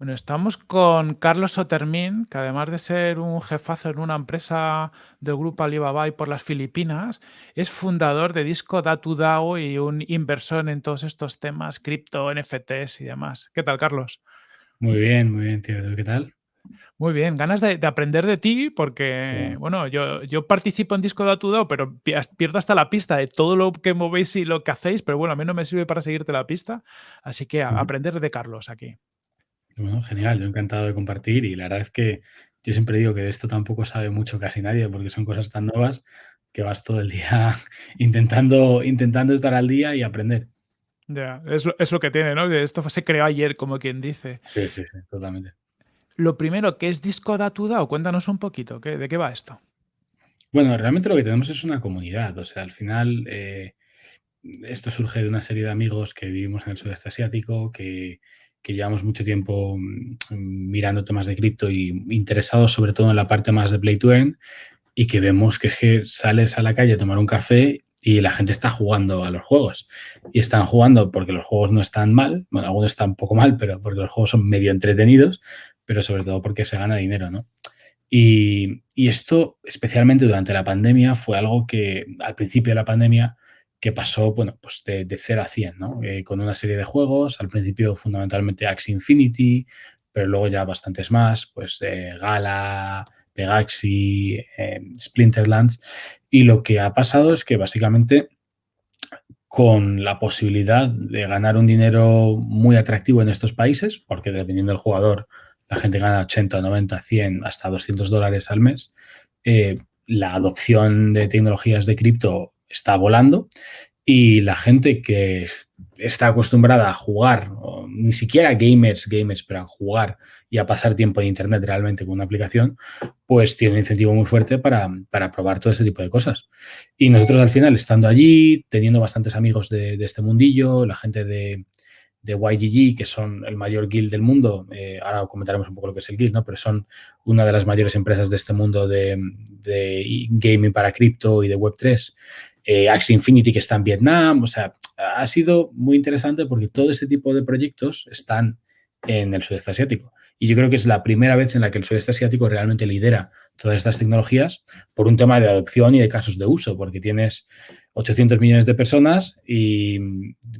Bueno, estamos con Carlos Otermin, que además de ser un jefazo en una empresa del grupo Alibaba y por las Filipinas, es fundador de Disco Datu y un inversor en todos estos temas, cripto, NFTs y demás. ¿Qué tal, Carlos? Muy bien, muy bien, tío. ¿Qué tal? Muy bien, ganas de, de aprender de ti porque, Bueno, bueno, yo, yo participo en Disco Datu pero pi- pierdo hasta la pista de todo lo que movéis y lo que hacéis, pero bueno, a mí no me sirve para seguirte la pista, así que a- aprender de Carlos aquí. Bueno, genial, yo encantado de compartir y la verdad es que yo siempre digo que de esto tampoco sabe mucho casi nadie porque son cosas tan nuevas que vas todo el día intentando, intentando estar al día y aprender. Ya, es lo, es lo que tiene, ¿no? Que esto se creó ayer, como quien dice. Sí, sí, sí, totalmente. Lo primero, ¿qué es Disco Datu DAO? Cuéntanos un poquito, ¿qué, ¿de qué va esto? Bueno, realmente lo que tenemos es una comunidad, o sea, al final eh, esto surge de una serie de amigos que vivimos en el sudeste asiático, que, que llevamos mucho tiempo mm, mirando temas de cripto y interesados sobre todo en la parte más de Play to Earn y que vemos que es que sales a la calle a tomar un café y la gente está jugando a los juegos. Y están jugando porque los juegos no están mal, bueno, algunos están un poco mal, pero porque los juegos son medio entretenidos, pero sobre todo porque se gana dinero, ¿no? Y, y esto, especialmente durante la pandemia, fue algo que al principio de la pandemia que pasó, bueno, pues de, de 0 a 100, ¿no? Eh, con una serie de juegos, al principio fundamentalmente Axie Infinity, pero luego ya bastantes más, pues eh, Gala, Pegaxi, eh, Splinterlands, y lo que ha pasado es que básicamente con la posibilidad de ganar un dinero muy atractivo en estos países, porque dependiendo del jugador, la gente gana 80, 90, 100, hasta 200 dólares al mes, eh, la adopción de tecnologías de cripto está volando y la gente que está acostumbrada a jugar, ni siquiera gamers, gamers, pero a jugar y a pasar tiempo en Internet realmente con una aplicación, pues tiene un incentivo muy fuerte para, para probar todo este tipo de cosas. Y nosotros al final, estando allí, teniendo bastantes amigos de, de este mundillo, la gente de, de YGG, que son el mayor guild del mundo, eh, ahora comentaremos un poco lo que es el guild, ¿no? pero son una de las mayores empresas de este mundo de, de gaming para cripto y de Web3, eh, Infinity que está en Vietnam, o sea, ha sido muy interesante porque todo este tipo de proyectos están en el sudeste asiático. Y yo creo que es la primera vez en la que el sudeste asiático realmente lidera todas estas tecnologías por un tema de adopción y de casos de uso, porque tienes 800 millones de personas y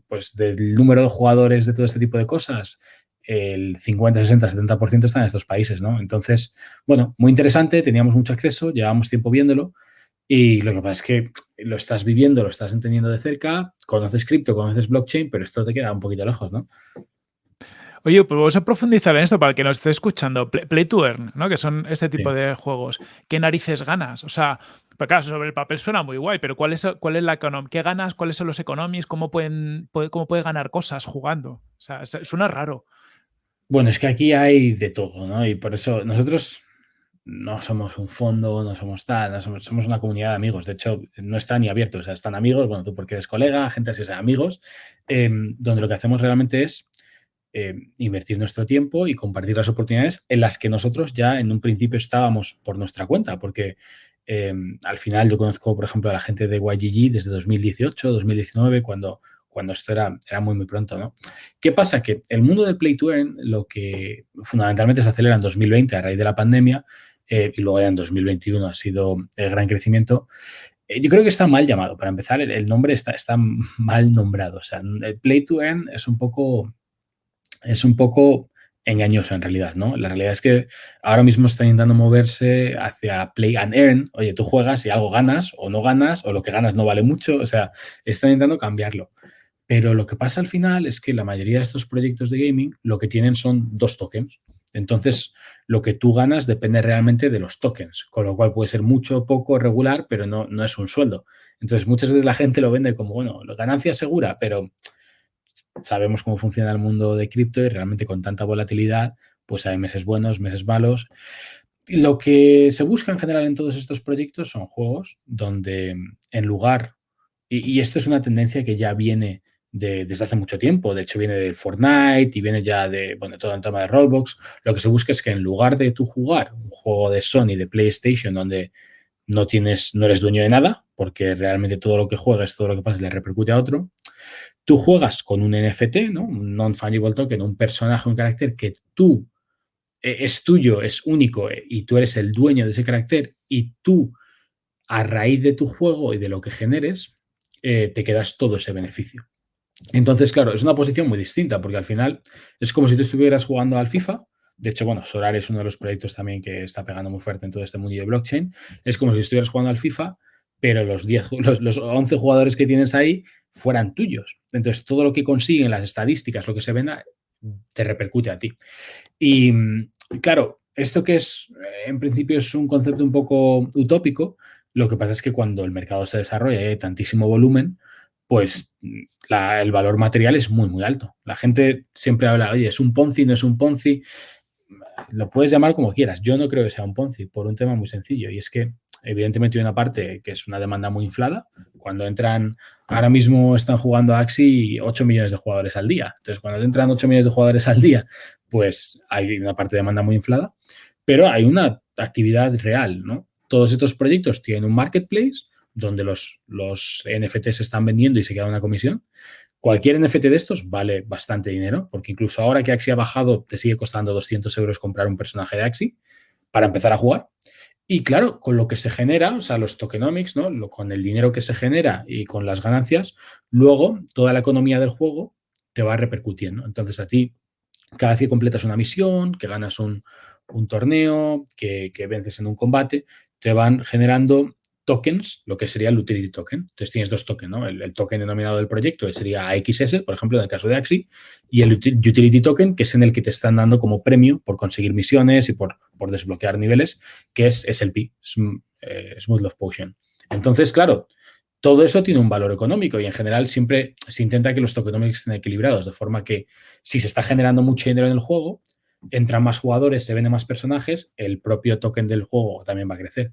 pues del número de jugadores de todo este tipo de cosas, el 50, 60, 70% están en estos países, ¿no? Entonces, bueno, muy interesante, teníamos mucho acceso, llevamos tiempo viéndolo y lo que pasa es que lo estás viviendo, lo estás entendiendo de cerca, conoces cripto, conoces blockchain, pero esto te queda un poquito lejos, ¿no? Oye, pues vamos a profundizar en esto para el que nos esté escuchando. Play, Play to Earn, ¿no? Que son este tipo Sí. de juegos. ¿Qué narices ganas? O sea, pues claro, sobre el papel suena muy guay, pero ¿cuál es, cuál es la? ¿Qué ganas? ¿Cuáles son los economies? ¿Cómo pueden, puede- cómo puedes ganar cosas jugando? O sea, suena raro. Bueno, es que aquí hay de todo, ¿no? Y por eso nosotros no somos un fondo, no somos tal, no somos, una comunidad de amigos. De hecho, no está ni abierto, o sea, están amigos, bueno, tú porque eres colega, gente así, o amigos, eh, donde lo que hacemos realmente es eh, invertir nuestro tiempo y compartir las oportunidades en las que nosotros ya en un principio estábamos por nuestra cuenta, porque eh, al final yo conozco, por ejemplo, a la gente de YGG desde 2018, 2019, cuando, cuando esto era, era muy, muy pronto, ¿no? ¿Qué pasa? Que el mundo del Play to Earn, lo que fundamentalmente se acelera en 2020 a raíz de la pandemia, eh, y luego ya en 2021 ha sido el gran crecimiento, eh, yo creo que está mal llamado. Para empezar, el, el nombre está, está mal nombrado. O sea, el Play to Earn es un poco es un poco engañoso en realidad, ¿no? La realidad es que ahora mismo está intentando moverse hacia play and earn. Oye, tú juegas y algo ganas o no ganas, o lo que ganas no vale mucho. O sea, está intentando cambiarlo. Pero lo que pasa al final es que la mayoría de estos proyectos de gaming lo que tienen son dos tokens. Entonces, lo que tú ganas depende realmente de los tokens, con lo cual puede ser mucho, poco, regular, pero no, no es un sueldo. Entonces, muchas veces la gente lo vende como, bueno, ganancia segura, pero sabemos cómo funciona el mundo de cripto y realmente con tanta volatilidad, pues hay meses buenos, meses malos. Lo que se busca en general en todos estos proyectos son juegos donde en lugar, y esto es una tendencia que ya viene de, desde hace mucho tiempo, de hecho viene de Fortnite y viene ya de, bueno, todo el tema de Roblox, lo que se busca es que en lugar de tú jugar un juego de Sony, de PlayStation, donde no tienes, no eres dueño de nada, porque realmente todo lo que juegas, todo lo que pasa le repercute a otro, tú juegas con un NFT, ¿no? un non-fungible token, un personaje, un carácter que tú eh, es tuyo, es único eh, y tú eres el dueño de ese carácter y tú, a raíz de tu juego y de lo que generes, eh, te quedas todo ese beneficio. Entonces, claro, es una posición muy distinta porque al final es como si tú estuvieras jugando al FIFA. De hecho, bueno, Solar es uno de los proyectos también que está pegando muy fuerte en todo este mundo de blockchain. Es como si estuvieras jugando al FIFA, pero los, 10, los, los 11 jugadores que tienes ahí fueran tuyos. Entonces, todo lo que consiguen, las estadísticas, lo que se venda, te repercute a ti. Y claro, esto que es, en principio es un concepto un poco utópico, lo que pasa es que cuando el mercado se desarrolla y hay tantísimo volumen, pues el valor material es muy, muy alto. La gente siempre habla, oye, es un Ponzi, no es un Ponzi. Lo puedes llamar como quieras. Yo no creo que sea un Ponzi por un tema muy sencillo y es que evidentemente hay una parte que es una demanda muy inflada. Cuando entran, ahora mismo están jugando a Axi 8 millones de jugadores al día. Entonces, cuando entran 8 millones de jugadores al día, pues hay una parte de demanda muy inflada, pero hay una actividad real, ¿no? Todos estos proyectos tienen un marketplace donde los, los NFTs se están vendiendo y se queda una comisión. Cualquier NFT de estos vale bastante dinero, porque incluso ahora que Axi ha bajado, te sigue costando 200 euros comprar un personaje de Axi para empezar a jugar. Y claro, con lo que se genera, o sea, los tokenomics, ¿no? con el dinero que se genera y con las ganancias, luego toda la economía del juego te va repercutiendo. Entonces a ti, cada vez que completas una misión, que ganas un, torneo, que, que, vences en un combate, te van generando tokens, lo que sería el utility token. Entonces tienes dos tokens, ¿no? El, token denominado del proyecto, sería AXS, por ejemplo, en el caso de Axi, y el utility token, que es en el que te están dando como premio por conseguir misiones y por, por desbloquear niveles, que es SLP, eh, Smooth Love Potion. Entonces, claro, todo eso tiene un valor económico y en general siempre se intenta que los tokenomics estén equilibrados, de forma que si se está generando mucho dinero en el juego, entran más jugadores, se venden más personajes, el propio token del juego también va a crecer.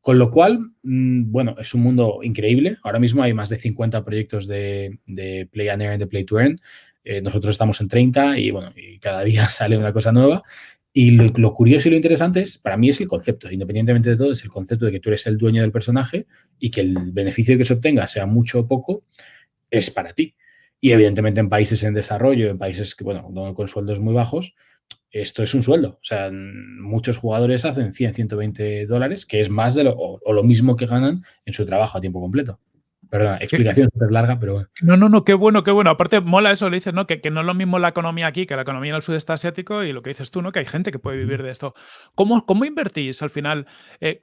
Con lo cual, mm, bueno, es un mundo increíble. Ahora mismo hay más de 50 proyectos de, Play and Earn, de Play to Earn. Eh, nosotros estamos en 30 y, bueno, y cada día sale una cosa nueva. Y lo, curioso y lo interesante es, para mí es el concepto, independientemente de todo, es el concepto de que tú eres el dueño del personaje y que el beneficio que se obtenga, sea mucho o poco, es para ti. Y evidentemente en países en desarrollo, en países que, bueno, con sueldos muy bajos, esto es un sueldo. O sea, muchos jugadores hacen 100, 120 dólares, que es más de lo, o, lo mismo que ganan en su trabajo a tiempo completo. Perdón, explicación súper larga, pero bueno. No, no, no, qué bueno, qué bueno. Aparte, mola eso, le dices, ¿no? Que, que, no es lo mismo la economía aquí que la economía en el sudeste asiático y lo que dices tú, ¿no? Que hay gente que puede vivir de esto. ¿Cómo, cómo invertís al final? Eh,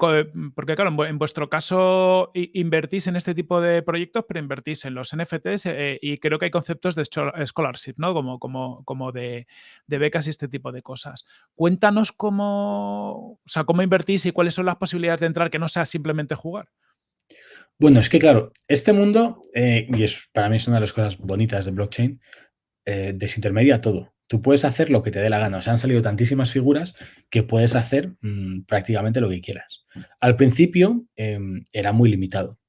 porque, claro, en, vuestro caso invertís en este tipo de proyectos, pero invertís en los NFTs eh, y creo que hay conceptos de scholarship, ¿no? Como, como, como de, de, becas y este tipo de cosas. Cuéntanos cómo, o sea, cómo invertís y cuáles son las posibilidades de entrar que no sea simplemente jugar. Bueno, es que claro, este mundo, eh, y es, para mí es una de las cosas bonitas de blockchain, eh, desintermedia todo. Tú puedes hacer lo que te dé la gana. O sea, han salido tantísimas figuras que puedes hacer mm, prácticamente lo que quieras. Al principio em, era muy limitado.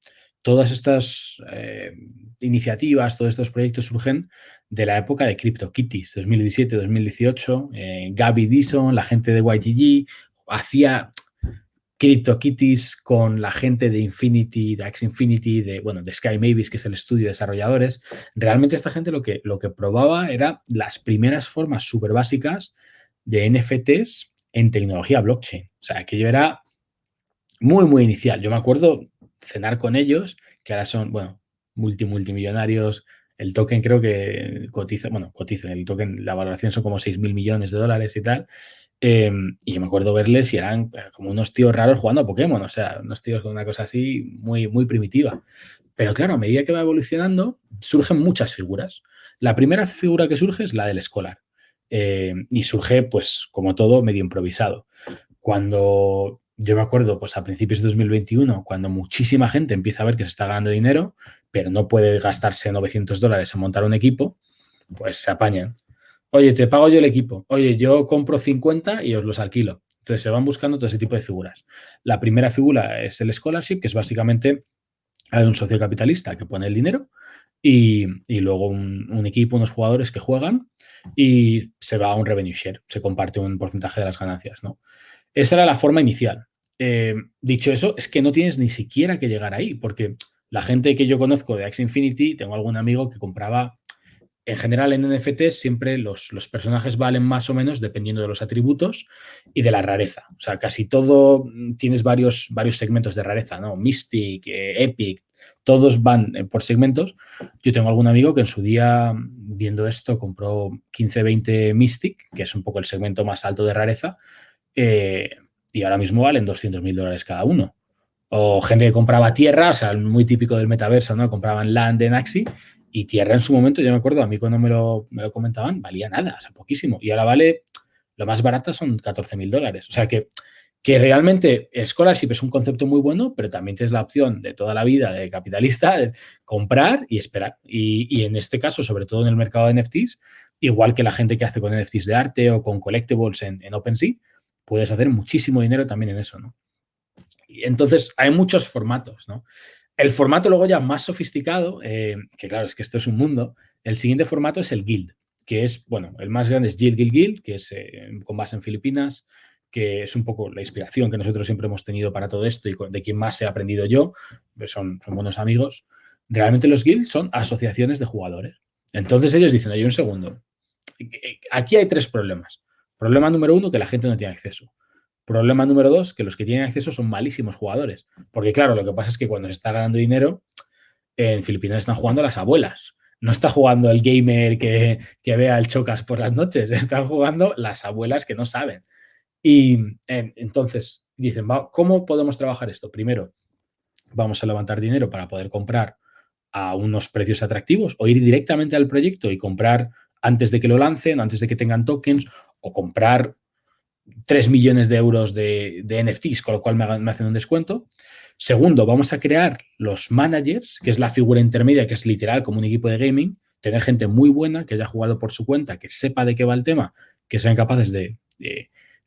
Todas estas eh, iniciativas, todos estos proyectos surgen de la época de CryptoKitties, 2017-2018. Gaby Dison, la gente de YGG, hacía CryptoKitties con la gente de Infinity, de Axie Infinity, de, bueno, de Sky Mavis, que es el estudio de desarrolladores. Realmente esta gente lo que, lo que probaba era las primeras formas súper básicas de NFTs en tecnología blockchain. O sea, que yo era muy, muy inicial. Yo me acuerdo cenar con ellos, que ahora son, bueno, multi, multimillonarios. El token creo que cotiza, bueno, cotiza, el token, la valoración son como 6 mil millones de dólares y tal. Em, y yo me acuerdo verles y eran eh, como unos tíos raros jugando a Pokémon, o sea, unos tíos con una cosa así muy, muy primitiva. Pero claro, a medida que va evolucionando, surgen muchas figuras. La primera figura que surge es la del escolar. Em, y surge, pues, como todo, medio improvisado. Cuando yo me acuerdo, pues a principios de 2021, cuando muchísima gente empieza a ver que se está ganando dinero, pero no puede gastarse 900 dólares en montar un equipo, pues se apañan. Oye, te pago yo el equipo. Oye, yo compro 50 y os los alquilo. Entonces se van buscando todo ese tipo de figuras. La primera figura es el scholarship, que es básicamente un socio capitalista que pone el dinero y, luego un, equipo, unos jugadores que juegan y se va a un revenue share, se comparte un porcentaje de las ganancias. ¿no? Esa era la forma inicial. Eh, dicho eso, es que no tienes ni siquiera que llegar ahí, porque la gente que yo conozco de Axie Infinity, tengo algún amigo que compraba en general en NFT siempre los, los, personajes valen más o menos dependiendo de los atributos y de la rareza. O sea, casi todo mm, tienes varios, varios segmentos de rareza, ¿no? Mystic, eh, Epic, todos van eh, por segmentos. Yo tengo algún amigo que en su día, viendo esto, compró 15, 20 Mystic, que es un poco el segmento más alto de rareza, eh, y ahora mismo valen 200 mil dólares cada uno. O gente que compraba tierra, o sea, muy típico del metaverso, ¿no? Compraban land en Axi y tierra en su momento, yo me acuerdo, a mí cuando me lo, me lo comentaban, valía nada, o sea, poquísimo. Y ahora vale, lo más barato son 14 mil dólares. O sea que, que realmente scholarship es un concepto muy bueno, pero también tienes la opción de toda la vida de capitalista de comprar y esperar. Y, y, en este caso, sobre todo en el mercado de NFTs, igual que la gente que hace con NFTs de arte o con collectibles en, en OpenSea, puedes hacer muchísimo dinero también en eso, ¿no? Y entonces, hay muchos formatos, ¿no? El formato luego ya más sofisticado, eh, que claro, es que esto es un mundo, el siguiente formato es el Guild, que es, bueno, el más grande es Guild Guild Guild, que es eh, con base en Filipinas, que es un poco la inspiración que nosotros siempre hemos tenido para todo esto y de quien más he aprendido yo, pues son, son buenos amigos. Realmente los guilds son asociaciones de jugadores. Entonces ellos dicen, oye, un segundo, aquí hay tres problemas. Problema número uno, que la gente no tiene acceso. Problema número dos, que los que tienen acceso son malísimos jugadores. Porque claro, lo que pasa es que cuando se está ganando dinero, en Filipinas están jugando las abuelas. No está jugando el gamer que, que vea el chocas por las noches, están jugando las abuelas que no saben. Y entonces dicen, ¿cómo podemos trabajar esto? Primero, vamos a levantar dinero para poder comprar a unos precios atractivos o ir directamente al proyecto y comprar antes de que lo lancen, antes de que tengan tokens o comprar 3 millones de euros de, NFTs, con lo cual me, hacen un descuento. Segundo, vamos a crear los managers, que es la figura intermedia, que es literal como un equipo de gaming, tener gente muy buena, que haya jugado por su cuenta, que sepa de qué va el tema, que sean capaces de,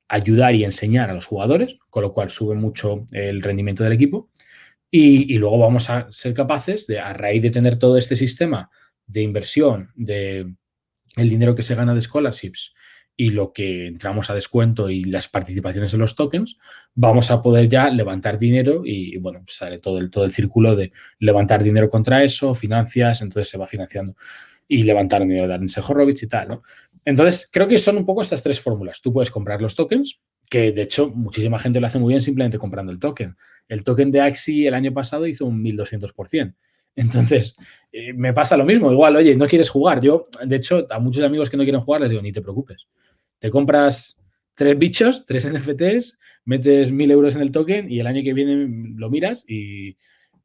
ayudar y enseñar a los jugadores, con lo cual sube mucho el rendimiento del equipo. Y, y, luego vamos a ser capaces de, a raíz de tener todo este sistema de inversión, de el dinero que se gana de scholarships, y lo que entramos a descuento y las participaciones en los tokens, vamos a poder ya levantar dinero y, bueno, sale todo el, todo el círculo de levantar dinero contra eso, financias, entonces se va financiando y levantar dinero de Arnese Horowitz y tal, ¿no? Entonces, creo que son un poco estas tres fórmulas. Tú puedes comprar los tokens, que de hecho muchísima gente lo hace muy bien simplemente comprando el token. El token de Axi el año pasado hizo un 1200%. Entonces, eh, me pasa lo mismo. Igual, oye, no quieres jugar. Yo, de hecho, a muchos amigos que no quieren jugar les digo, ni te preocupes. Te compras tres bichos, tres NFTs, metes mil euros en el token y el año que viene lo miras y,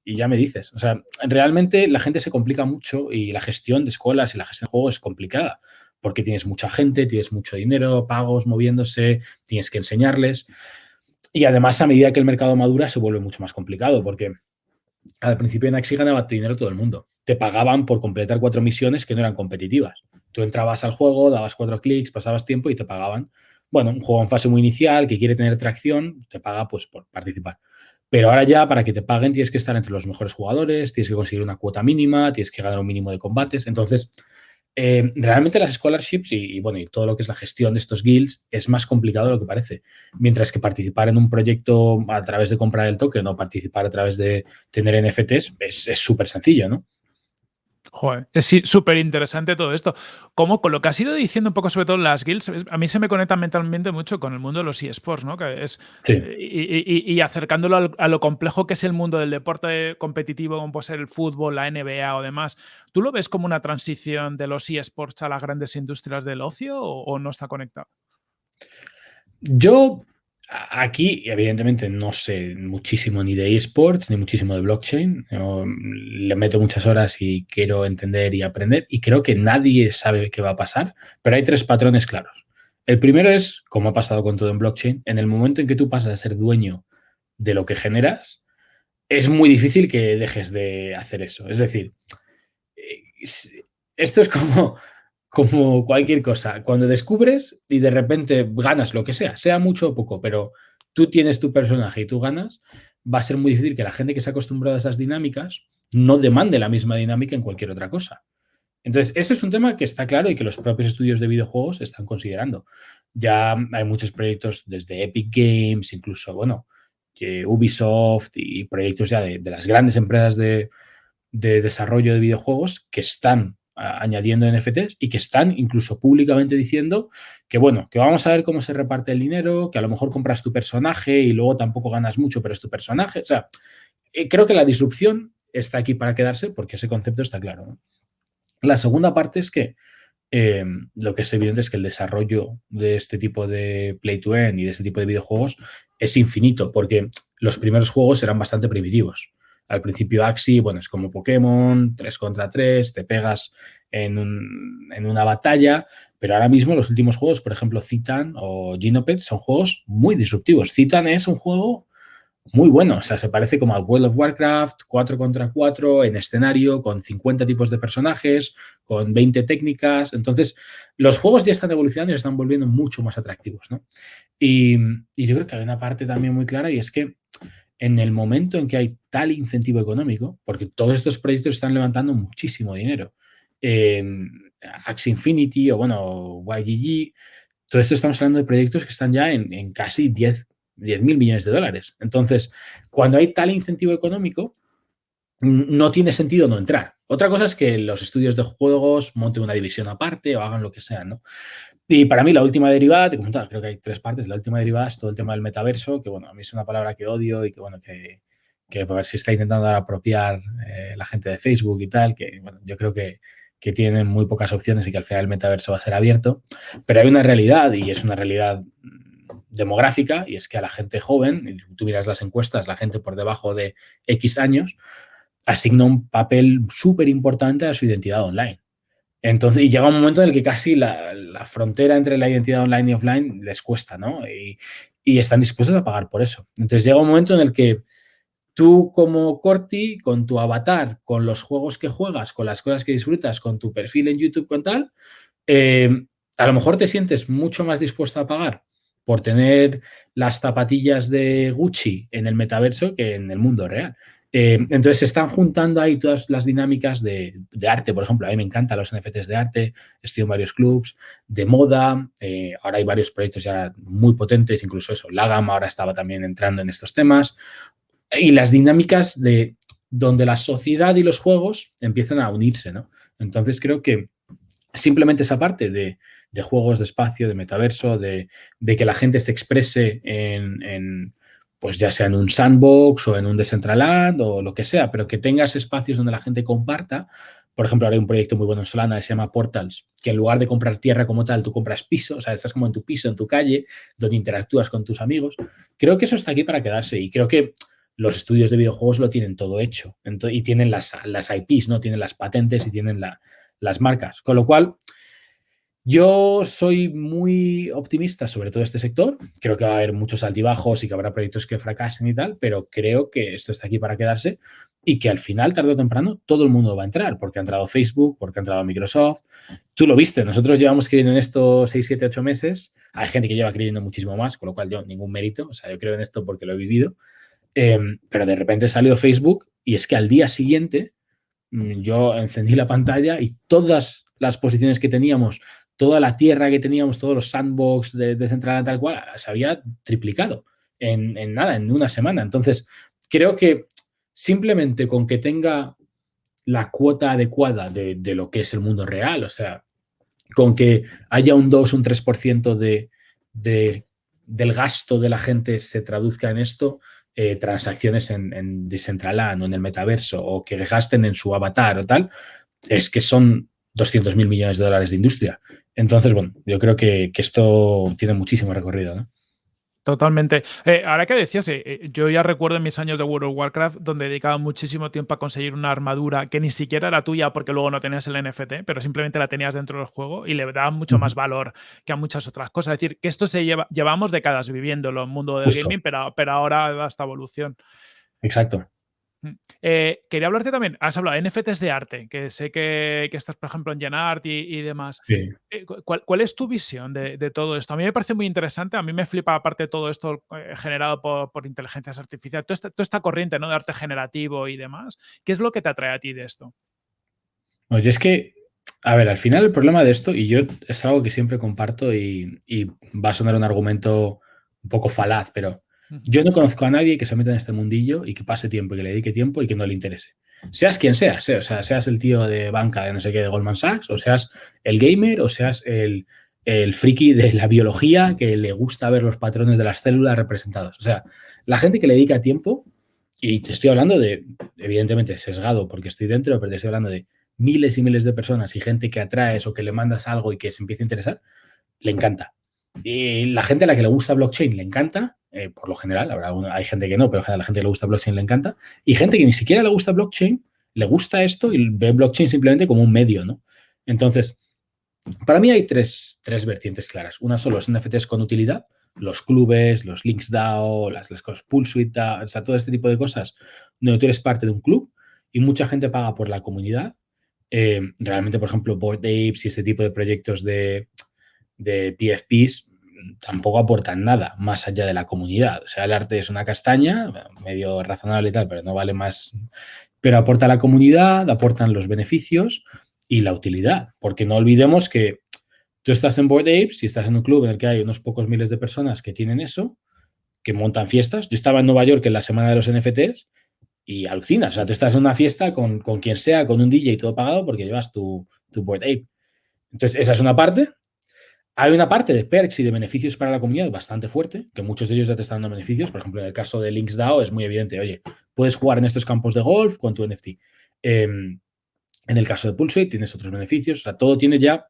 ya me dices. O sea, realmente la gente se complica mucho y la gestión de escuelas y la gestión de juegos es complicada porque tienes mucha gente, tienes mucho dinero, pagos moviéndose, tienes que enseñarles. Y además, a medida que el mercado madura, se vuelve mucho más complicado porque al principio en Axi ganaba dinero todo el mundo. Te pagaban por completar cuatro misiones que no eran competitivas. Tú entrabas al juego, dabas cuatro clics, pasabas tiempo y te pagaban. Bueno, un juego en fase muy inicial que quiere tener tracción, te paga pues por participar. Pero ahora ya, para que te paguen, tienes que estar entre los mejores jugadores, tienes que conseguir una cuota mínima, tienes que ganar un mínimo de combates. Entonces, eh, realmente las scholarships y, bueno, y todo lo que es la gestión de estos guilds es más complicado de lo que parece. Mientras que participar en un proyecto a través de comprar el token o participar a través de tener NFTs es súper sencillo, ¿no? Joder, es súper interesante todo esto. Como con lo que has ido diciendo un poco sobre todo las guilds, a mí se me conecta mentalmente mucho con el mundo de los eSports, ¿no? Que es, eh, y, acercándolo a lo complejo que es el mundo del deporte competitivo, como puede ser el fútbol, la NBA o demás. ¿Tú lo ves como una transición de los eSports a las grandes industrias del ocio o no está conectado? Yo Aquí, evidentemente, no sé muchísimo ni de esports, ni muchísimo de blockchain. le meto muchas horas y quiero entender y aprender. Y creo que nadie sabe qué va a pasar, pero hay tres patrones claros. El primero es, como ha pasado con todo en blockchain, en el momento en que tú pasas a ser dueño de lo que generas, es muy difícil que dejes de hacer eso. Es decir, eh, esto es como como cualquier cosa. Cuando descubres y de repente ganas lo que sea, sea mucho o poco, pero tú tienes tu personaje y tú ganas, va a ser muy difícil que la gente que se ha acostumbrado a esas dinámicas no demande la misma dinámica en cualquier otra cosa. Entonces, ese es un tema que está claro y que los propios estudios de videojuegos están considerando. Ya hay muchos proyectos desde Epic Games, incluso, bueno, Ubisoft y proyectos ya de, las grandes empresas de, de desarrollo de videojuegos que están añadiendo NFTs y que están incluso públicamente diciendo que, bueno, que vamos a ver cómo se reparte el dinero, que a lo mejor compras tu personaje y luego tampoco ganas mucho, pero es tu personaje. O sea, eh, creo que la disrupción está aquí para quedarse porque ese concepto está claro. La segunda parte es que eh, lo que es evidente es que el desarrollo de este tipo de play to earn y de este tipo de videojuegos es infinito, porque los primeros juegos eran bastante primitivos. Al principio Axi, bueno, es como Pokémon, 3 contra 3, te pegas en, una batalla, pero ahora mismo los últimos juegos, por ejemplo, Citan o Genopet, son juegos muy disruptivos. Citan es un juego muy bueno, o sea, se parece como a World of Warcraft, 4 contra 4, en escenario, con 50 tipos de personajes, con 20 técnicas. Entonces, los juegos ya están evolucionando y están volviendo mucho más atractivos, ¿no? Y, y yo creo que hay una parte también muy clara y es que en el momento en que hay tal incentivo económico, porque todos estos proyectos están levantando muchísimo dinero, eh, Axie Infinity o bueno, YGG, todo esto estamos hablando de proyectos que están ya en, casi 10 mil millones de dólares. Entonces, cuando hay tal incentivo económico, no tiene sentido no entrar. Otra cosa es que los estudios de juegos monten una división aparte o hagan lo que sea, ¿no? Y para mí la última derivada, te comentaba, creo que hay tres partes. La última derivada es todo el tema del metaverso, que bueno, a mí es una palabra que odio y que bueno, que, que a ver si está intentando apropiar eh, la gente de Facebook y tal, que yo creo que, que tienen muy pocas opciones y que al final el metaverso va a ser abierto. Pero hay una realidad y es una realidad demográfica y es que a la gente joven, y tú miras las encuestas, la gente por debajo de X años, asigna un papel súper importante a su identidad online. Entonces, y llega un momento en el que casi la, frontera entre la identidad online y offline les cuesta, ¿no? Y, están dispuestos a pagar por eso. Entonces llega un momento en el que tú como Corti, con tu avatar, con los juegos que juegas, con las cosas que disfrutas, con tu perfil en YouTube, con tal, eh, a lo mejor te sientes mucho más dispuesto a pagar por tener las zapatillas de Gucci en el metaverso que en el mundo real. Eh, entonces se están juntando ahí todas las dinámicas de, arte, por ejemplo, a mí me encantan los NFTs de arte, estoy en varios clubs, de moda, eh, ahora hay varios proyectos ya muy potentes, incluso eso, Lagam ahora estaba también entrando en estos temas, y las dinámicas de donde la sociedad y los juegos empiezan a unirse, ¿no? Entonces creo que simplemente esa parte de, juegos de espacio, de metaverso, de, que la gente se exprese en pues ya sea en un sandbox o en un Decentraland o lo que sea, pero que tengas espacios donde la gente comparta. Por ejemplo, ahora hay un proyecto muy bueno en Solana que se llama Portals, que en lugar de comprar tierra como tal, tú compras piso, o sea, estás como en tu piso, en tu calle, donde interactúas con tus amigos. Creo que eso está aquí para quedarse y creo que los estudios de videojuegos lo tienen todo hecho y tienen las, IPs, ¿no? Tienen las patentes y tienen las marcas. Con lo cual, yo soy muy optimista sobre todo este sector. Creo que va a haber muchos altibajos y que habrá proyectos que fracasen y tal, pero creo que esto está aquí para quedarse y que al final, tarde o temprano, todo el mundo va a entrar, porque ha entrado Facebook, porque ha entrado Microsoft. Tú lo viste, nosotros llevamos creyendo en esto 6, 7, 8 meses. Hay gente que lleva creyendo muchísimo más, con lo cual yo ningún mérito. O sea, yo creo en esto porque lo he vivido. Em, pero de repente salió Facebook y es que al día siguiente mm, yo encendí la pantalla y todas las posiciones que teníamos toda la tierra que teníamos, todos los sandbox de, de Central tal cual, se había triplicado en, nada, en una semana. Entonces, creo que simplemente con que tenga la cuota adecuada de, lo que es el mundo real, o sea, con que haya un 2, un 3% de, de, del gasto de la gente se traduzca en esto, eh, transacciones en, en Decentraland o en el metaverso o que gasten en su avatar o tal, es que son 200 mil millones de dólares de industria. Entonces, bueno, yo creo que, esto tiene muchísimo recorrido, ¿no? Totalmente. Eh, ahora que decías, eh, eh, yo ya recuerdo en mis años de World of Warcraft donde dedicaba muchísimo tiempo a conseguir una armadura que ni siquiera era tuya porque luego no tenías el NFT, pero simplemente la tenías dentro del juego y le daba mucho más valor que a muchas otras cosas. Es decir, que esto se lleva, llevamos décadas viviéndolo en el mundo del gaming, pero, pero ahora da esta evolución. Exacto. Eh, quería hablarte también, has hablado de NFTs de arte, que sé que, estás, por ejemplo, en Genart y, y demás. Eh, ¿cuál, es tu visión de, todo esto? A mí me parece muy interesante, a mí me flipa aparte de todo esto eh, generado por, inteligencias artificiales, toda esta, corriente ¿no? de arte generativo y demás. ¿Qué es lo que te atrae a ti de esto? Oye, es que, a ver, al final el problema de esto, y yo es algo que siempre comparto y va a sonar un argumento un poco falaz, pero yo no conozco a nadie que se meta en este mundillo y que pase tiempo y que le dedique tiempo y que no le interese. seas quien seas, o sea, seas el tío de banca de no sé qué de Goldman Sachs, o seas el gamer, o seas el, el friki de la biología que le gusta ver los patrones de las células representados. O sea, la gente que le dedica tiempo, y te estoy hablando de, evidentemente, sesgado porque estoy dentro, pero te estoy hablando de miles y miles de personas y gente que atraes o que le mandas algo y que se empieza a interesar, le encanta. Y la gente a la que le gusta blockchain le encanta, eh, por lo general, hay gente que no, pero a la gente que le gusta blockchain le encanta, y gente que ni siquiera le gusta blockchain, le gusta esto y ve blockchain simplemente como un medio, ¿no? Entonces, para mí hay tres, vertientes claras. Una son los NFTs con utilidad, los clubes, los links DAO, las, las cosas Suite o sea, todo este tipo de cosas, donde tú eres parte de un club y mucha gente paga por la comunidad. Eh, realmente, por ejemplo, Board Apes y este tipo de proyectos de, de PFPs tampoco aportan nada más allá de la comunidad. O sea, el arte es una castaña, medio razonable y tal, pero no vale más. Pero aporta a la comunidad, aportan los beneficios y la utilidad, porque no olvidemos que tú estás en Board Apes y estás en un club en el que hay unos pocos miles de personas que tienen eso, que montan fiestas. Yo estaba en Nueva York en la semana de los NFTs y alucinas. O sea, tú estás en una fiesta con, quien sea, con un DJ y todo pagado porque llevas tu, tu Board Ape. Entonces, esa es una parte. Hay una parte de perks y de beneficios para la comunidad bastante fuerte, que muchos de ellos ya te están dando beneficios. Por ejemplo, en el caso de LinksDAO es muy evidente, oye, puedes jugar en estos campos de golf con tu NFT. Em, en el caso de Pulsate tienes otros beneficios, o sea, todo tiene ya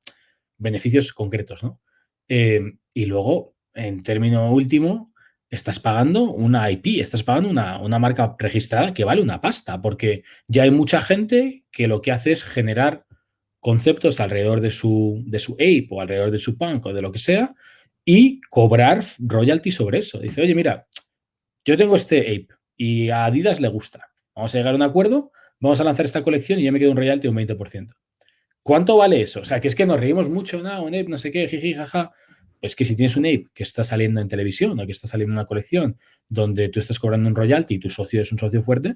beneficios concretos, ¿no? Em, y luego, en término último, estás pagando una IP, estás pagando una, una, marca registrada que vale una pasta, porque ya hay mucha gente que lo que hace es generar conceptos alrededor de su, de su ape o alrededor de su punk o de lo que sea y cobrar royalty sobre eso. Dice, oye, mira, yo tengo este ape y a Adidas le gusta. Vamos a llegar a un acuerdo, vamos a lanzar esta colección y ya me quedo un royalty de un 20%. ¿Cuánto vale eso? O sea, que es que nos reímos mucho, no, un ape, no sé qué, jiji, jaja. Pues que si tienes un ape que está saliendo en televisión o que está saliendo en una colección donde tú estás cobrando un royalty y tu socio es un socio fuerte,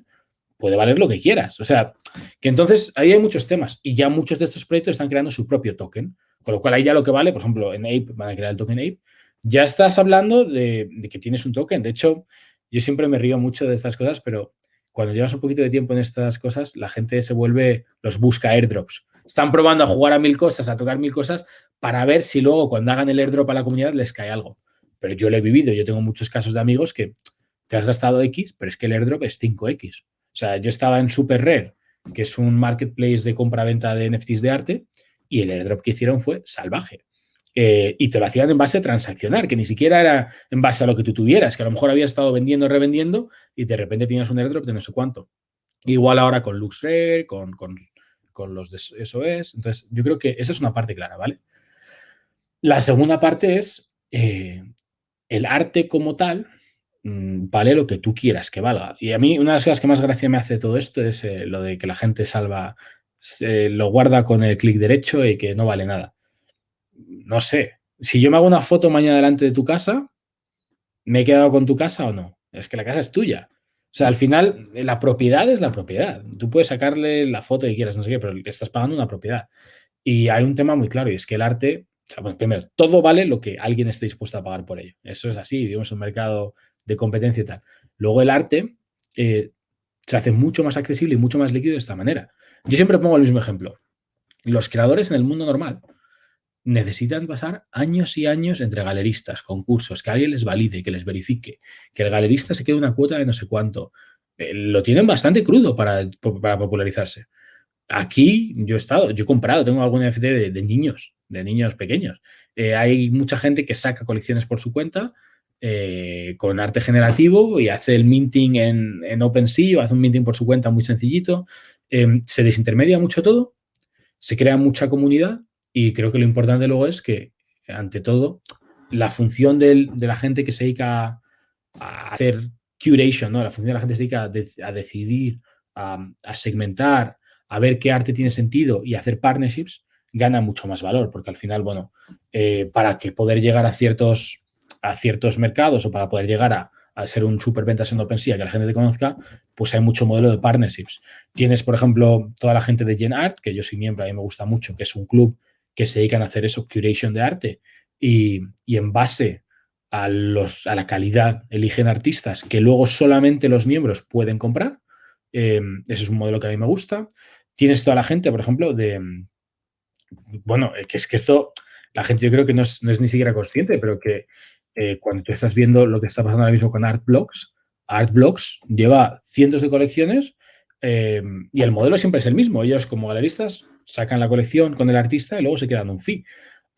puede valer lo que quieras. O sea, que entonces ahí hay muchos temas y ya muchos de estos proyectos están creando su propio token, con lo cual ahí ya lo que vale, por ejemplo, en Ape van a crear el token Ape, ya estás hablando de, que tienes un token. De hecho, yo siempre me río mucho de estas cosas, pero cuando llevas un poquito de tiempo en estas cosas, la gente se vuelve, los busca airdrops. Están probando a jugar a mil cosas, a tocar mil cosas, para ver si luego cuando hagan el airdrop a la comunidad les cae algo. Pero yo lo he vivido, yo tengo muchos casos de amigos que te has gastado X, pero es que el airdrop es 5X. O sea, yo estaba en Super Rare, que es un marketplace de compra-venta de NFTs de arte, y el airdrop que hicieron fue salvaje. Eh, y te lo hacían en base a transaccionar, que ni siquiera era en base a lo que tú tuvieras, que a lo mejor habías estado vendiendo, revendiendo, y de repente tienes un airdrop de no sé cuánto. Igual ahora con LuxRare, con, con, con los de SOS. Entonces, yo creo que esa es una parte clara, ¿vale? La segunda parte es eh, el arte como tal, Mm, vale lo que tú quieras que valga. Y a mí una de las cosas que más gracia me hace todo esto es eh, lo de que la gente salva, lo guarda con el clic derecho y que no vale nada. No sé, si yo me hago una foto mañana delante de tu casa, ¿me he quedado con tu casa o no? Es que la casa es tuya. O sea, al final, la propiedad es la propiedad. Tú puedes sacarle la foto que quieras, no sé qué, pero estás pagando una propiedad. Y hay un tema muy claro y es que el arte, primero, todo vale lo que alguien esté dispuesto a pagar por ello. Eso es así, vivimos en un mercado de competencia y tal. Luego el arte eh, se hace mucho más accesible y mucho más líquido de esta manera. Yo siempre pongo el mismo ejemplo. Los creadores en el mundo normal necesitan pasar años y años entre galeristas, concursos, que alguien les valide, que les verifique, que el galerista se quede una cuota de no sé cuánto. Eh, lo tienen bastante crudo para, para, popularizarse. Aquí yo he estado, yo he comprado, tengo algún NFT de, niños, de niños pequeños. Eh, hay mucha gente que saca colecciones por su cuenta, eh, con arte generativo y hace el minting en, en, OpenSea o hace un minting por su cuenta muy sencillito. Em, se desintermedia mucho todo, se crea mucha comunidad y creo que lo importante luego es que, ante todo, la función de la gente que se dedica a hacer curation, ¿no? la función de la gente que se dedica a, decidir, a, segmentar, a ver qué arte tiene sentido y hacer partnerships, gana mucho más valor, porque al final, bueno, eh, para que poder llegar a ciertos a ciertos mercados o para poder llegar a, ser un superventas en OpenSea que la gente te conozca, pues hay mucho modelo de partnerships. Tienes, por ejemplo, toda la gente de Gen Art, que yo soy miembro, a mí me gusta mucho, que es un club que se dedican a hacer eso, curation de arte, y, en base a, los, a la calidad eligen artistas que luego solamente los miembros pueden comprar. Em, ese es un modelo que a mí me gusta. Tienes toda la gente, por ejemplo, de... Bueno, que es que esto, la gente yo creo que no es, ni siquiera consciente, pero que eh, cuando tú estás viendo lo que está pasando ahora mismo con Artblocks, Artblocks lleva cientos de colecciones em, y el modelo siempre es el mismo. Ellos como galeristas sacan la colección con el artista y luego se quedan un fee.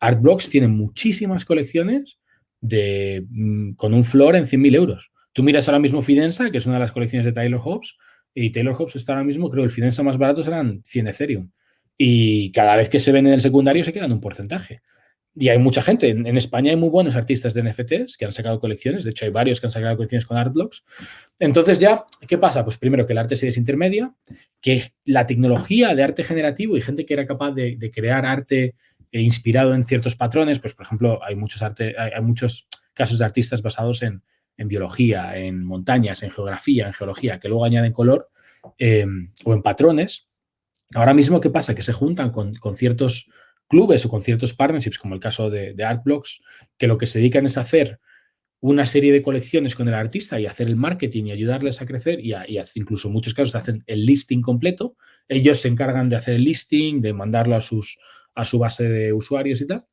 Artblocks tiene muchísimas colecciones de, mm, con un floor en 100.000 euros. Tú miras ahora mismo Fidensa, que es una de las colecciones de Taylor Hobbs, y Taylor Hobbs está ahora mismo, creo, el Fidensa más barato serán 100 Ethereum. Y cada vez que se ven en el secundario se quedan un porcentaje. Y hay mucha gente. En, España hay muy buenos artistas de NFTs que han sacado colecciones. De hecho, hay varios que han sacado colecciones con Artblocks. Entonces ya, ¿qué pasa? Pues primero que el arte se desintermedia, que la tecnología de arte generativo y gente que era capaz de, crear arte eh, inspirado en ciertos patrones, pues por ejemplo, hay muchos, arte, hay, muchos casos de artistas basados en, biología, en montañas, en geografía, en geología, que luego añaden color, eh, o en patrones. Ahora mismo, ¿qué pasa? Que se juntan con, con ciertos clubes o con ciertos partnerships, como el caso de, Artblocks, que lo que se dedican es hacer una serie de colecciones con el artista y hacer el marketing y ayudarles a crecer y, incluso en muchos casos hacen el listing completo. Ellos se encargan de hacer el listing, de mandarlo a, sus, a su base de usuarios y tal.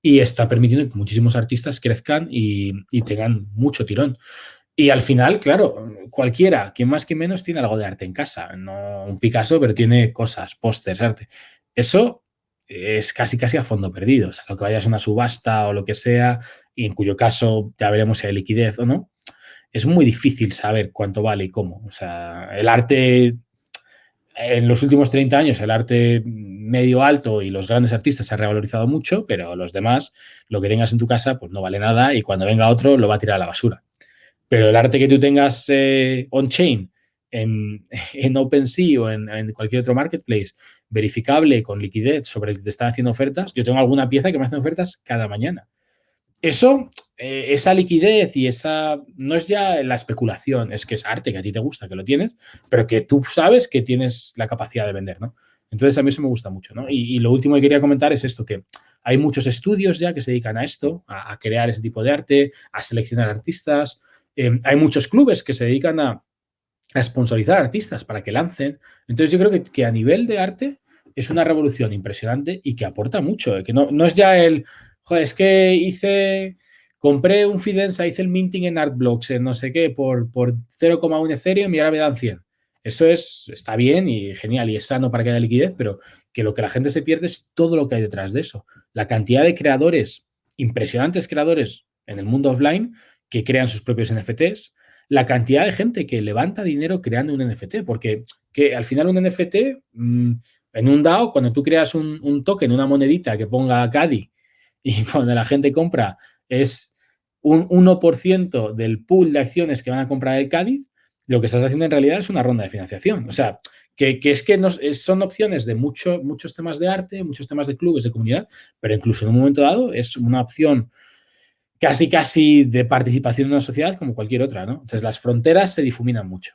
Y está permitiendo que muchísimos artistas crezcan y, y tengan mucho tirón. Y al final, claro, cualquiera, quien más que menos, tiene algo de arte en casa. No un Picasso, pero tiene cosas, pósters, arte. Eso es casi casi a fondo perdido. O sea, lo que vayas a una subasta o lo que sea, y en cuyo caso ya veremos si hay liquidez o no, es muy difícil saber cuánto vale y cómo. O sea, el arte, en los últimos 30 años, el arte medio alto y los grandes artistas se ha revalorizado mucho, pero los demás, lo que tengas en tu casa, pues no vale nada y cuando venga otro lo va a tirar a la basura. Pero el arte que tú tengas eh, on-chain, en, en OpenSea o en, en, cualquier otro marketplace verificable con liquidez sobre el que te están haciendo ofertas, yo tengo alguna pieza que me hacen ofertas cada mañana. Eso, eh, esa liquidez y esa, no es ya la especulación, es que es arte que a ti te gusta, que lo tienes, pero que tú sabes que tienes la capacidad de vender, ¿no? Entonces a mí eso me gusta mucho, ¿no? Y, lo último que quería comentar es esto, que hay muchos estudios ya que se dedican a esto, a, crear ese tipo de arte, a seleccionar artistas. Eh, hay muchos clubes que se dedican a, a sponsorizar artistas para que lancen. Entonces yo creo que, a nivel de arte es una revolución impresionante y que aporta mucho. ¿eh? Que no, no, es ya el, joder, es que hice, compré un Fidensa, hice el minting en Artblocks, en no sé qué, por, por 0,1 Ethereum y ahora me dan 100. Eso es, está bien y genial y es sano para que haya liquidez, pero que lo que la gente se pierde es todo lo que hay detrás de eso. La cantidad de creadores, impresionantes creadores en el mundo offline que crean sus propios NFTs, la cantidad de gente que levanta dinero creando un NFT, porque que al final un NFT, mm, en un DAO, cuando tú creas un, token, una monedita que ponga CADI y cuando la gente compra es un 1% del pool de acciones que van a comprar el Cádiz, lo que estás haciendo en realidad es una ronda de financiación. O sea, que, es que son opciones de mucho, muchos temas de arte, muchos temas de clubes, de comunidad, pero incluso en un momento dado es una opción casi casi de participación en una sociedad como cualquier otra, ¿no? Entonces las fronteras se difuminan mucho.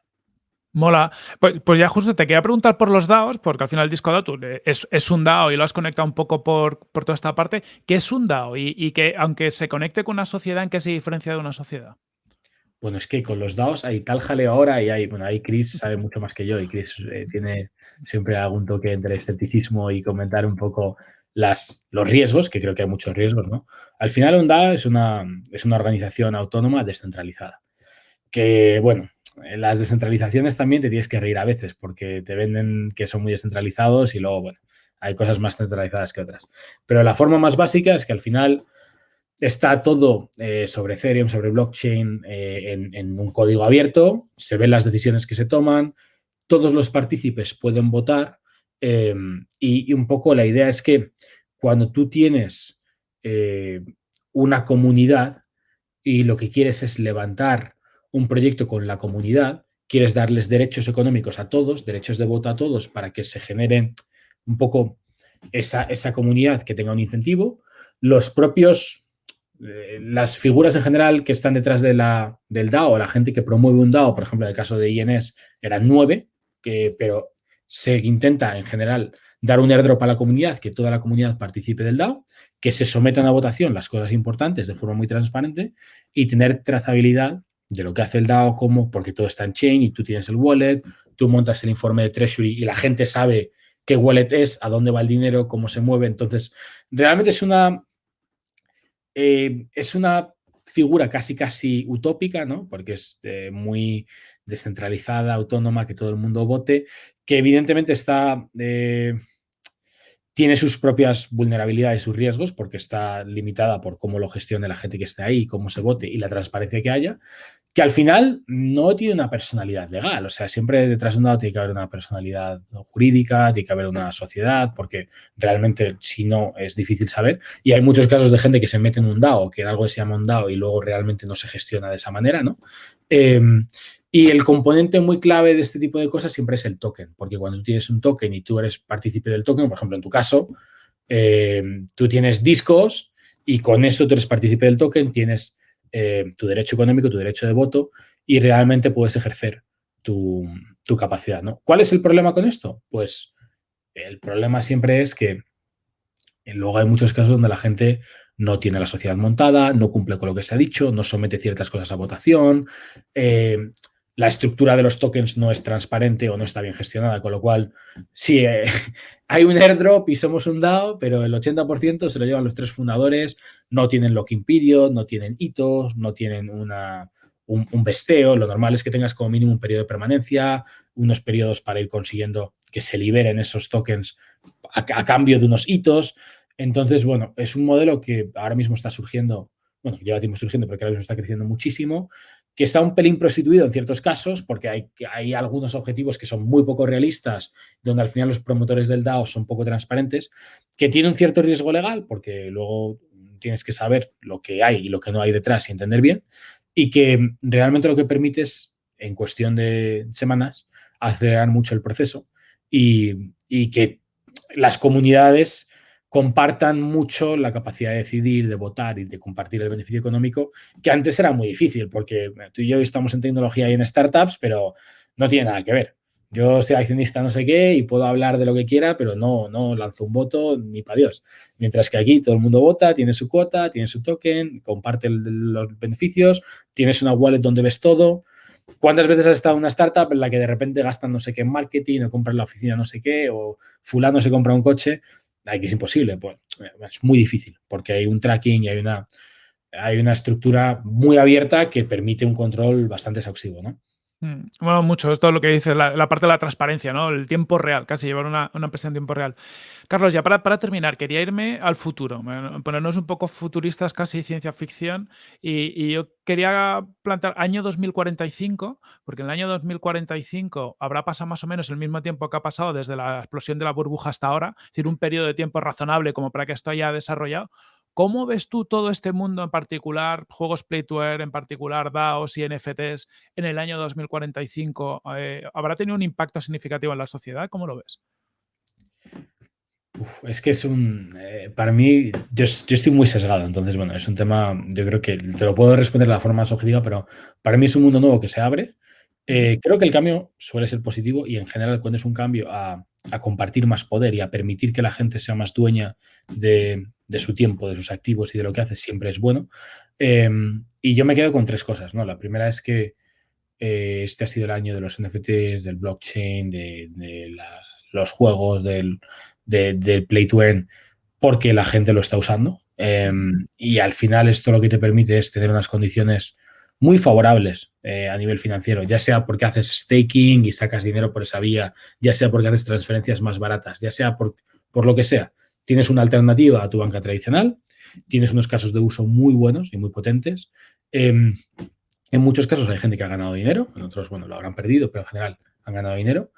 Mola. Pues, pues, ya justo te quería preguntar por los DAOs, porque al final el disco DAO es, es, un DAO y lo has conectado un poco por, por toda esta parte. ¿Qué es un DAO? Y, que aunque se conecte con una sociedad, ¿en qué se diferencia de una sociedad? Bueno, es que con los DAOs hay tal jaleo ahora y hay, bueno, ahí Chris sabe mucho más que yo y Chris eh, tiene siempre algún toque entre escepticismo y comentar un poco las, los riesgos, que creo que hay muchos riesgos, ¿no? Al final, UNDA es una, es una organización autónoma descentralizada. Que, bueno, las descentralizaciones también te tienes que reír a veces porque te venden que son muy descentralizados y luego, bueno, hay cosas más centralizadas que otras. Pero la forma más básica es que al final está todo eh, sobre Ethereum, sobre blockchain, eh, en, en, un código abierto, se ven las decisiones que se toman, todos los partícipes pueden votar Em, y, un poco la idea es que cuando tú tienes eh, una comunidad y lo que quieres es levantar un proyecto con la comunidad, quieres darles derechos económicos a todos, derechos de voto a todos para que se genere un poco esa, esa comunidad que tenga un incentivo, los propios, eh, las figuras en general que están detrás de la, del DAO, la gente que promueve un DAO, por ejemplo, en el caso de INS, eran nueve, que, pero se intenta en general dar un airdrop a la comunidad, que toda la comunidad participe del DAO, que se sometan a votación las cosas importantes de forma muy transparente y tener trazabilidad de lo que hace el DAO, como porque todo está en chain y tú tienes el wallet, tú montas el informe de Treasury y la gente sabe qué wallet es, a dónde va el dinero, cómo se mueve. Entonces, realmente es una, eh, es una figura casi, casi utópica, ¿no? Porque es eh, muy descentralizada, autónoma, que todo el mundo vote, que evidentemente está... Eh, tiene sus propias vulnerabilidades y sus riesgos porque está limitada por cómo lo gestione la gente que esté ahí, cómo se vote y la transparencia que haya, que al final no tiene una personalidad legal. O sea, siempre detrás de un dado tiene que haber una personalidad jurídica, tiene que haber una sociedad, porque realmente si no es difícil saber. Y hay muchos casos de gente que se mete en un DAO, que en algo se llama un DAO y luego realmente no se gestiona de esa manera, ¿no? Em, y el componente muy clave de este tipo de cosas siempre es el token, porque cuando tú tienes un token y tú eres partícipe del token, por ejemplo, en tu caso, eh, tú tienes discos y con eso tú eres partícipe del token, tienes eh, tu derecho económico, tu derecho de voto y realmente puedes ejercer tu, tu, capacidad. ¿no? ¿Cuál es el problema con esto? Pues el problema siempre es que luego hay muchos casos donde la gente no tiene la sociedad montada, no cumple con lo que se ha dicho, no somete ciertas cosas a votación, eh, la estructura de los tokens no es transparente o no está bien gestionada, con lo cual sí, eh, hay un airdrop y somos un DAO, pero el 80% se lo llevan los tres fundadores, no tienen locking period, no tienen hitos, no tienen una, un, vesteo, lo normal es que tengas como mínimo un periodo de permanencia, unos periodos para ir consiguiendo que se liberen esos tokens a, a cambio de unos hitos. Entonces, bueno, es un modelo que ahora mismo está surgiendo, bueno, lleva tiempo surgiendo, pero que ahora mismo está creciendo muchísimo que está un pelín prostituido en ciertos casos, porque hay, hay algunos objetivos que son muy poco realistas, donde al final los promotores del DAO son poco transparentes, que tiene un cierto riesgo legal, porque luego tienes que saber lo que hay y lo que no hay detrás y entender bien, y que realmente lo que permite es, en cuestión de semanas, acelerar mucho el proceso y, y que las comunidades compartan mucho la capacidad de decidir, de votar y de compartir el beneficio económico, que antes era muy difícil, porque tú y yo estamos en tecnología y en startups, pero no tiene nada que ver. Yo soy accionista no sé qué y puedo hablar de lo que quiera, pero no, no lanzo un voto ni para Dios. Mientras que aquí todo el mundo vota, tiene su cuota, tiene su token, comparte los beneficios, tienes una wallet donde ves todo. ¿Cuántas veces has estado en una startup en la que de repente gastan no sé qué en marketing o compran la oficina no sé qué o fulano se compra un coche? Que es imposible, pues es muy difícil porque hay un tracking y hay una, hay una estructura muy abierta que permite un control bastante exhaustivo, ¿no? Mm, bueno, mucho, es lo que dices, la, parte de la transparencia, ¿no? El tiempo real, casi llevar una, una empresa en tiempo real. Carlos, ya para, para, terminar, quería irme al futuro, ponernos un poco futuristas, casi ciencia ficción, y, y, yo quería plantear año 2045, porque en el año 2045 habrá pasado más o menos el mismo tiempo que ha pasado desde la explosión de la burbuja hasta ahora, es decir, un periodo de tiempo razonable como para que esto haya desarrollado. ¿Cómo ves tú todo este mundo en particular, juegos Play to Earn, en particular DAOs y NFTs, en el año 2045? Eh, ¿Habrá tenido un impacto significativo en la sociedad? ¿Cómo lo ves? Uf, es que es un... Eh, para mí, yo, yo, estoy muy sesgado, entonces, bueno, es un tema, yo creo que te lo puedo responder de la forma más objetiva, pero para mí es un mundo nuevo que se abre. Eh, creo que el cambio suele ser positivo y en general cuando es un cambio a, a compartir más poder y a permitir que la gente sea más dueña de, su tiempo, de sus activos y de lo que hace, siempre es bueno. Eh, y yo me quedo con tres cosas, ¿no? La primera es que eh, este ha sido el año de los NFTs, del blockchain, de, los juegos, del, de, del Play to Earn, porque la gente lo está usando. Eh, y al final esto lo que te permite es tener unas condiciones muy favorables eh, a nivel financiero, ya sea porque haces staking y sacas dinero por esa vía, ya sea porque haces transferencias más baratas, ya sea por, por lo que sea tienes una alternativa a tu banca tradicional, tienes unos casos de uso muy buenos y muy potentes. Eh, en muchos casos hay gente que ha ganado dinero, en otros, bueno, lo habrán perdido, pero en general han ganado dinero.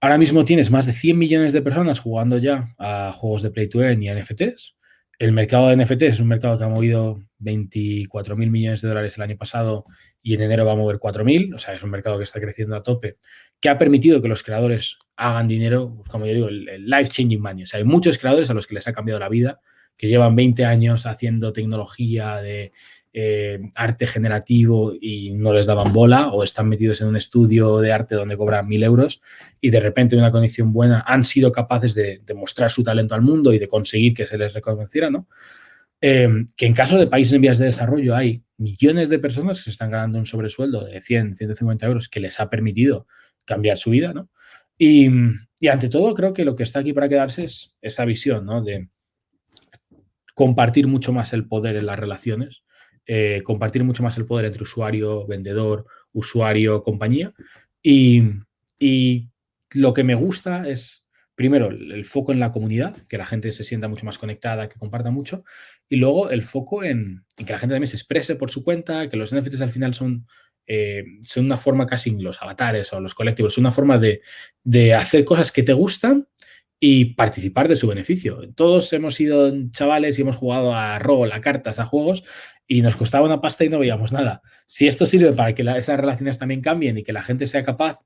Ahora mismo tienes más de 100 millones de personas jugando ya a juegos de Play to Earn y a NFTs. El mercado de NFTs es un mercado que ha movido 24 mil millones de dólares el año pasado y en enero va a mover 4 mil. O sea, es un mercado que está creciendo a tope, que ha permitido que los creadores hagan dinero, como yo digo, el, el life changing money. O sea, hay muchos creadores a los que les ha cambiado la vida, que llevan 20 años haciendo tecnología de eh, arte generativo y no les daban bola o están metidos en un estudio de arte donde cobran mil euros y de repente en una condición buena han sido capaces de, de, mostrar su talento al mundo y de conseguir que se les reconociera, ¿no? Eh, que en caso de países en vías de desarrollo hay millones de personas que se están ganando un sobresueldo de 100, 150 euros que les ha permitido cambiar su vida, ¿no? Y, y, ante todo, creo que lo que está aquí para quedarse es esa visión, ¿no? De compartir mucho más el poder en las relaciones, eh, compartir mucho más el poder entre usuario, vendedor, usuario, compañía. Y, y lo que me gusta es primero, el foco en la comunidad, que la gente se sienta mucho más conectada, que comparta mucho, y luego el foco en, que la gente también se exprese por su cuenta, que los NFTs al final son, eh, son una forma casi, los avatares o los colectivos, son una forma de, de, hacer cosas que te gustan y participar de su beneficio. Todos hemos sido chavales y hemos jugado a rol, a cartas, a juegos, y nos costaba una pasta y no veíamos nada. Si esto sirve para que esas relaciones también cambien y que la gente sea capaz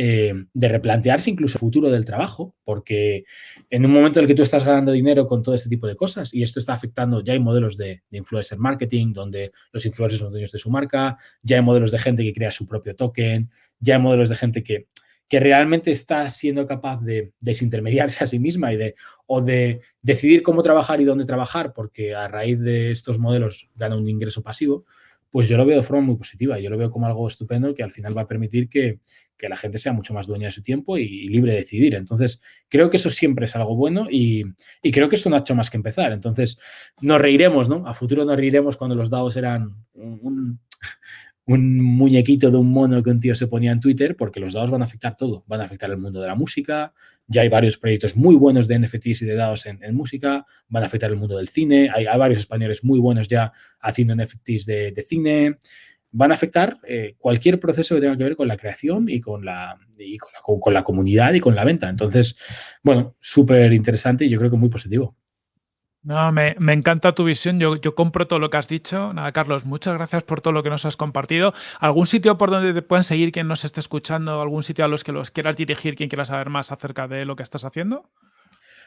eh, de replantearse incluso el futuro del trabajo, porque en un momento en el que tú estás ganando dinero con todo este tipo de cosas y esto está afectando, ya hay modelos de, de influencer marketing donde los influencers son dueños de su marca, ya hay modelos de gente que crea su propio token, ya hay modelos de gente que, que realmente está siendo capaz de desintermediarse a sí misma y de, o de decidir cómo trabajar y dónde trabajar, porque a raíz de estos modelos gana un ingreso pasivo, pues yo lo veo de forma muy positiva. Yo lo veo como algo estupendo que al final va a permitir que, que la gente sea mucho más dueña de su tiempo y, libre de decidir. Entonces, creo que eso siempre es algo bueno y, y, creo que esto no ha hecho más que empezar. Entonces, nos reiremos, ¿no? A futuro nos reiremos cuando los DAOs eran un, un muñequito de un mono que un tío se ponía en Twitter, porque los DAOs van a afectar todo. Van a afectar el mundo de la música, ya hay varios proyectos muy buenos de NFTs y de DAOs en, música, van a afectar el mundo del cine, hay, varios españoles muy buenos ya haciendo NFTs de, de cine, van a afectar eh, cualquier proceso que tenga que ver con la creación y con la, y con la, con la comunidad y con la venta. Entonces, bueno, súper interesante y yo creo que muy positivo. No, me, encanta tu visión. Yo, compro todo lo que has dicho. Nada, Carlos, muchas gracias por todo lo que nos has compartido. ¿Algún sitio por donde te pueden seguir quien nos esté escuchando? ¿Algún sitio a los que los quieras dirigir, quien quiera saber más acerca de lo que estás haciendo?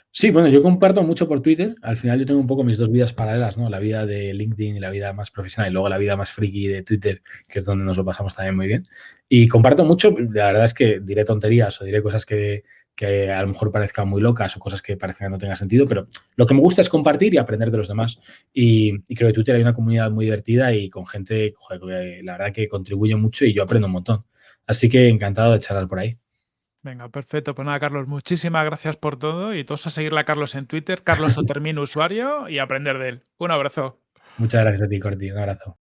Sí, bueno, yo comparto mucho por Twitter. Al final yo tengo un poco mis dos vidas paralelas, ¿no? La vida de LinkedIn y la vida más profesional y luego la vida más friki de Twitter, que es donde nos lo pasamos también muy bien. Y comparto mucho, la verdad es que diré tonterías o diré cosas que, que a lo mejor parezcan muy locas o cosas que parezcan que no tengan sentido, pero lo que me gusta es compartir y aprender de los demás. Y, y creo que Twitter hay una comunidad muy divertida y con gente, joder, la verdad que contribuye mucho y yo aprendo un montón. Así que encantado de charlar por ahí. Venga, perfecto. Pues nada, Carlos, muchísimas gracias por todo y todos a seguirle a Carlos en Twitter, Carlos Otermin usuario y aprender de él. Un abrazo. Muchas gracias a ti, Corti. Un abrazo.